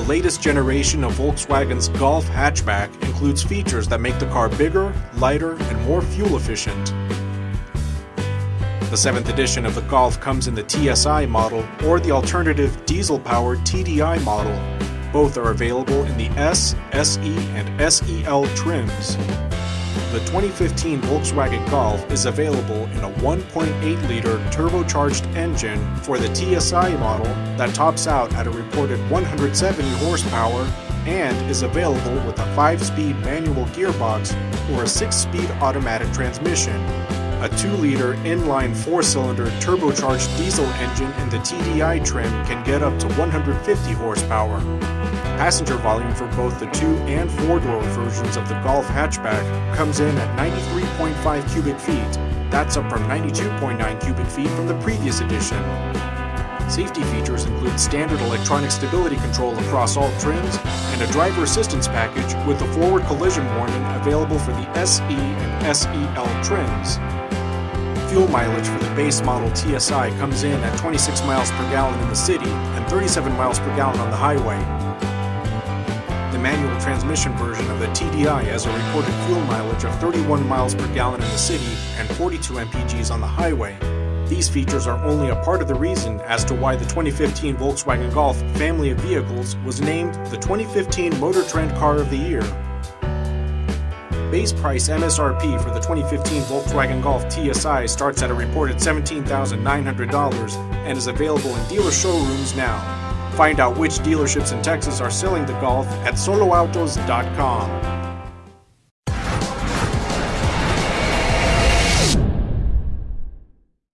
latest generation of Volkswagen's Golf hatchback includes features that make the car bigger, lighter, and more fuel efficient. The 7th edition of the Golf comes in the TSI model or the alternative diesel-powered TDI model. Both are available in the S, SE, and SEL trims. The 2015 Volkswagen Golf is available in a 1.8-liter turbocharged engine for the TSI model that tops out at a reported 170 horsepower and is available with a 5-speed manual gearbox or a 6-speed automatic transmission. A 2-liter inline 4-cylinder turbocharged diesel engine in the TDI trim can get up to 150 horsepower. Passenger volume for both the 2 and 4-door versions of the Golf hatchback comes in at 93.5 cubic feet. That's up from 92.9 cubic feet from the previous edition. Safety features include standard electronic stability control across all trims and a driver assistance package with a forward collision warning available for the SE and SEL trims. Fuel mileage for the base model TSI comes in at 26 miles per gallon in the city and 37 miles per gallon on the highway. The manual transmission version of the TDI has a reported fuel mileage of 31 miles per gallon in the city and 42 mpgs on the highway. These features are only a part of the reason as to why the 2015 Volkswagen Golf family of vehicles was named the 2015 Motor Trend Car of the Year. Base price MSRP for the 2015 Volkswagen Golf TSI starts at a reported $17,900 and is available in dealer showrooms now. Find out which dealerships in Texas are selling the Golf at soloautos.com.